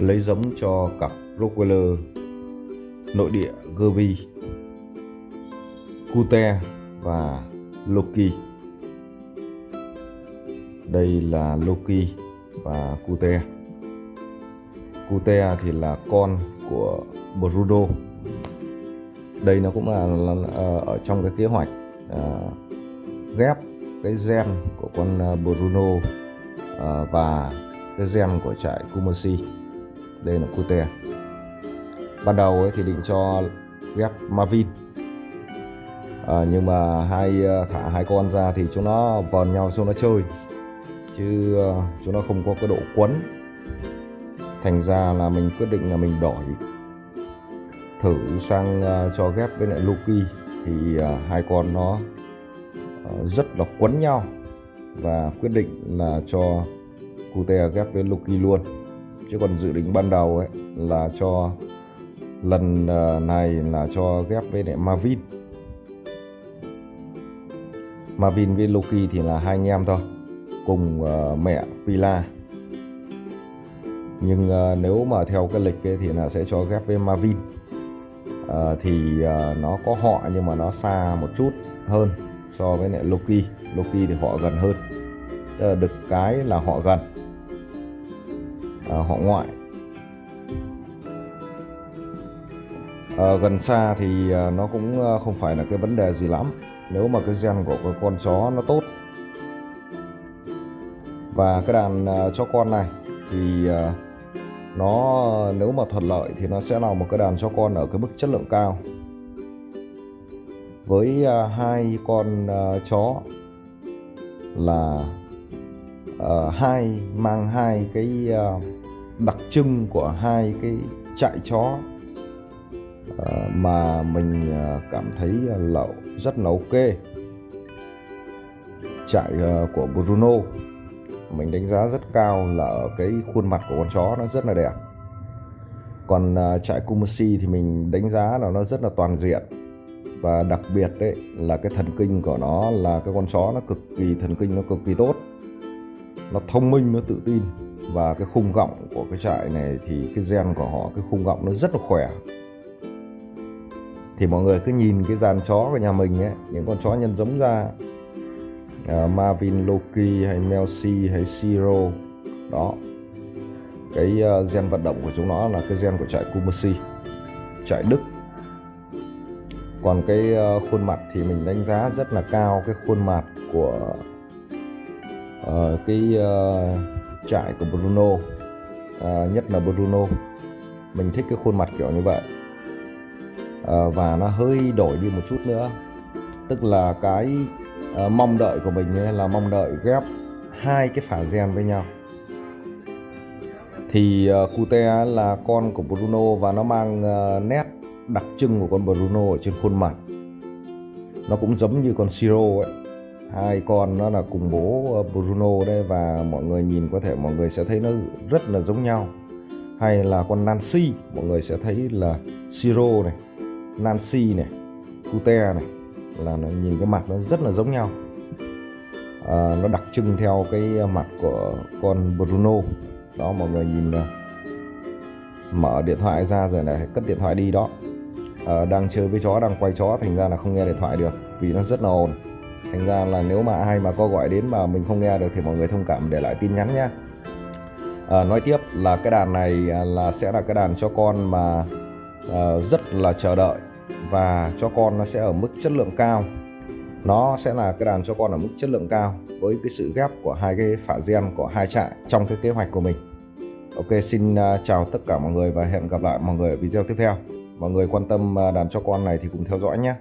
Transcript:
lấy giống cho cặp Rockweiler nội địa Gervy, Cute và Loki. Đây là Loki và Cute. Cute thì là con của Bruno. Đây nó cũng là, là, là ờ, ở trong cái kế hoạch à, ghép cái gen của con ờ, Bruno à, và cái gen của trại Kumasi đây là cute. Ban đầu ấy thì định cho ghép Marvin. À, nhưng mà hai ờ, thả hai con ra thì chúng nó vòn nhau cho nó chơi. Chứ ờ, chúng nó không có cái độ quấn. Thành ra là mình quyết định là mình đổi thử sang uh, cho ghép với lại Loki thì uh, hai con nó uh, rất là quấn nhau. Và quyết định là cho Cute ghép với Loki luôn chứ còn dự định ban đầu ấy là cho lần ờ, này là cho ghép với lại Marvin. Marvin với Loki thì là hai anh em thôi cùng uh, mẹ Pila. Nhưng uh, nếu mà theo cái lịch ấy, thì là sẽ cho ghép với Marvin. Uh, thì uh, nó có họ nhưng mà nó xa một chút hơn so với lại Loki. Loki thì họ gần hơn. Được cái là họ gần. Ờ, họ ngoại. À, gần xa thì ờ, nó cũng không phải là cái vấn đề gì lắm. Nếu mà cái gen của cái con chó nó tốt. Và cái đàn chó con này thì nó nếu mà thuận lợi thì nó sẽ là một cái đàn chó con ở cái mức chất lượng cao. Với hai con chó là uh, hai mang hai cái uh, đặc trưng của hai cái trại chó ờ, mà mình ờ, cảm thấy là rất là ok. Trại ờ, của Bruno, mình đánh giá rất cao là ở cái khuôn mặt của con chó nó rất là đẹp. Còn trại Kumasi thì mình đánh giá là nó rất là toàn diện và đặc biệt đấy là cái thần kinh của nó là cái con chó nó cực kỳ, thần kinh nó cực kỳ tốt. Nó thông minh, nó tự tin và cái khung gọng của cái trại này thì cái gen của họ cái khung gọng nó rất là khỏe. Thì mọi người cứ nhìn cái dàn chó của nhà mình ấy những con chó nhân giống ra à, Marvin Loki hay Melsi hay Siro đó. Cái uh, gen vận động của chúng nó là cái gen của trại Kumasi trại Đức. Còn cái uh, khuôn mặt thì mình đánh giá rất là cao cái khuôn mặt của uh, cái uh, trại của Bruno à, nhất là Bruno. Mình thích cái khuôn mặt kiểu như vậy. À, và nó hơi đổi đi một chút nữa. Tức là cái à, mong đợi của mình ấy là mong đợi ghép hai cái phả gen với nhau. Thì à, Cute là con của Bruno và nó mang à, nét đặc trưng của con Bruno ở trên khuôn mặt. Nó cũng giống như con Siro ấy hai con nó là cùng bố ờ, Bruno đây và mọi người nhìn có thể mọi người sẽ thấy nó rất là giống nhau. Hay là con Nancy mọi người sẽ thấy là Siro này Nancy này Cute này là nó nhìn cái mặt nó rất là giống nhau. À, nó đặc trưng theo cái mặt của con Bruno. Đó mọi người nhìn này. mở điện thoại ra rồi này cất điện thoại đi đó. À, đang chơi với chó đang quay chó thành ra là không nghe điện thoại được vì nó rất là ồn thành ra là nếu mà ai mà có gọi đến mà mình không nghe được thì mọi người thông cảm để lại tin nhắn nhé à, ờ, nói tiếp là cái đàn này à, là sẽ là cái đàn cho con mà uh, rất là chờ đợi và cho con nó sẽ ở mức chất lượng cao. Nó sẽ là cái đàn cho con ở mức chất lượng cao với cái sự ghép của hai cái phả gen của hai trại trong cái kế hoạch của mình. Ok xin à, chào tất cả mọi người và hẹn gặp lại mọi người ở video tiếp theo. Mọi người quan tâm à, đàn cho con này thì cùng theo dõi nhé.